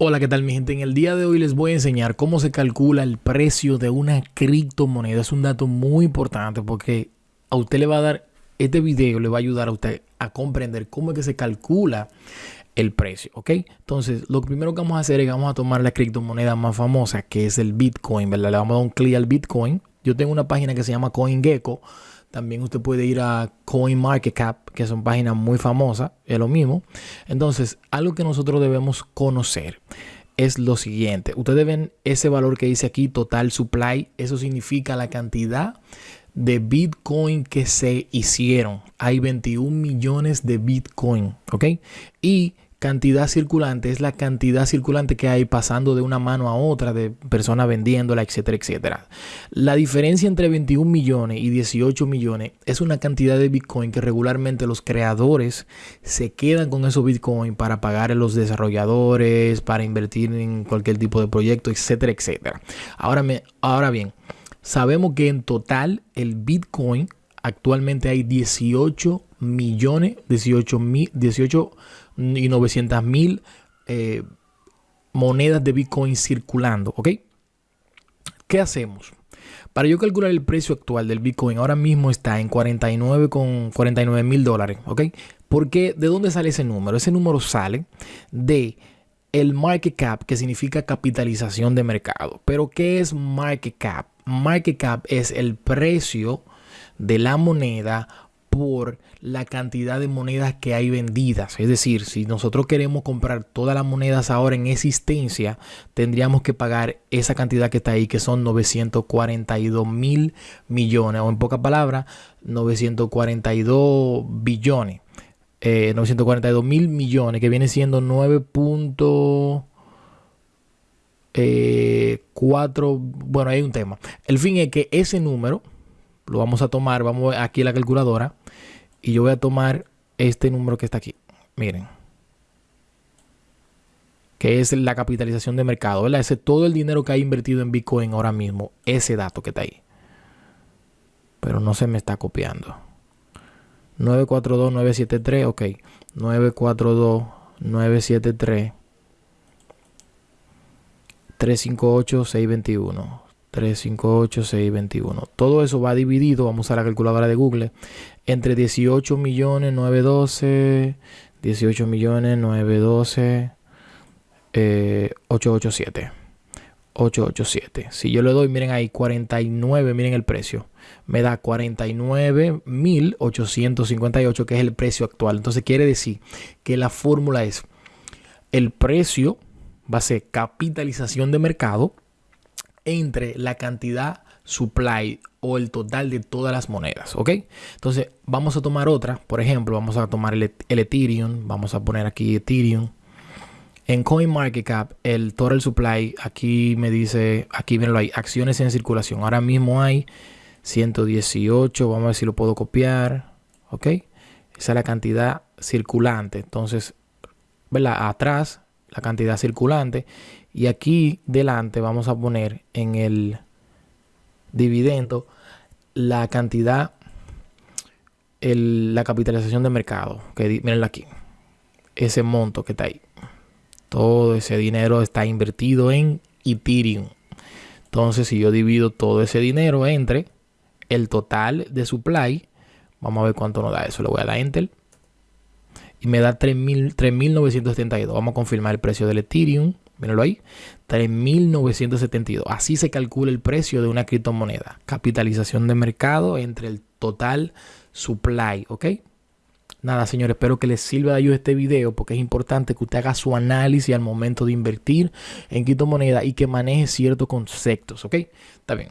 Hola, ¿qué tal mi gente? En el día de hoy les voy a enseñar cómo se calcula el precio de una criptomoneda. Es un dato muy importante porque a usted le va a dar, este video le va a ayudar a usted a comprender cómo es que se calcula el precio, ¿ok? Entonces, lo primero que vamos a hacer es que vamos a tomar la criptomoneda más famosa, que es el Bitcoin, ¿verdad? Le vamos a dar un clic al Bitcoin. Yo tengo una página que se llama CoinGecko también usted puede ir a CoinMarketCap, que son páginas muy famosas, es lo mismo. Entonces, algo que nosotros debemos conocer es lo siguiente. Ustedes ven ese valor que dice aquí, total supply. Eso significa la cantidad de Bitcoin que se hicieron. Hay 21 millones de Bitcoin, ¿ok? Y cantidad circulante es la cantidad circulante que hay pasando de una mano a otra, de personas vendiéndola, etcétera, etcétera. La diferencia entre 21 millones y 18 millones es una cantidad de Bitcoin que regularmente los creadores se quedan con esos Bitcoin para pagar a los desarrolladores, para invertir en cualquier tipo de proyecto, etcétera, etcétera. Ahora, me, ahora bien, sabemos que en total el Bitcoin actualmente hay 18 millones, 18 mil, 18 y 900 mil eh, monedas de Bitcoin circulando, ¿ok? ¿Qué hacemos? Para yo calcular el precio actual del Bitcoin, ahora mismo está en 49 con 49 mil dólares, ¿ok? Porque ¿de dónde sale ese número? Ese número sale de el market cap, que significa capitalización de mercado. Pero ¿qué es market cap? Market cap es el precio de la moneda por la cantidad de monedas que hay vendidas. Es decir, si nosotros queremos comprar todas las monedas ahora en existencia, tendríamos que pagar esa cantidad que está ahí, que son 942 mil millones, o en pocas palabras, 942 billones. 942 eh, mil millones, que viene siendo 9.4. Eh, bueno, hay un tema. El fin es que ese número lo vamos a tomar, vamos aquí a la calculadora y yo voy a tomar este número que está aquí. Miren. Que es la capitalización de mercado, ¿verdad? Ese todo el dinero que ha invertido en Bitcoin ahora mismo, ese dato que está ahí. Pero no se me está copiando. 942-973, ok. 942-973. 358-621. 358, 621. Todo eso va dividido, vamos a la calculadora de Google, entre 18 millones 912, 18 millones 912, 887. 887. Si yo le doy, miren ahí, 49, miren el precio. Me da 49.858, que es el precio actual. Entonces quiere decir que la fórmula es el precio va a ser capitalización de mercado entre la cantidad supply o el total de todas las monedas, ¿ok? Entonces vamos a tomar otra, por ejemplo, vamos a tomar el, Ethereum, vamos a poner aquí Ethereum. En CoinMarketCap, el total supply, aquí me dice, aquí lo hay acciones en circulación. Ahora mismo hay 118, vamos a ver si lo puedo copiar, ¿ok? Esa es la cantidad circulante. Entonces, ¿verdad? Atrás, la cantidad circulante. Y aquí delante vamos a poner en el dividendo la cantidad, la capitalización de mercado. Que aquí. Ese monto que está ahí. Todo ese dinero está invertido en Ethereum. Entonces, si yo divido todo ese dinero entre el total de supply, vamos a ver cuánto nos da eso. Le voy a dar Enter. Y me da 3.972. Vamos a confirmar el precio del Ethereum. Mírenlo ahí, 3.972. Así se calcula el precio de una criptomoneda. Capitalización de mercado entre el total supply, ¿ok? Nada, señores, espero que les sirva de ayuda este video porque es importante que usted haga su análisis al momento de invertir en criptomoneda y que maneje ciertos conceptos, ¿ok? Está bien.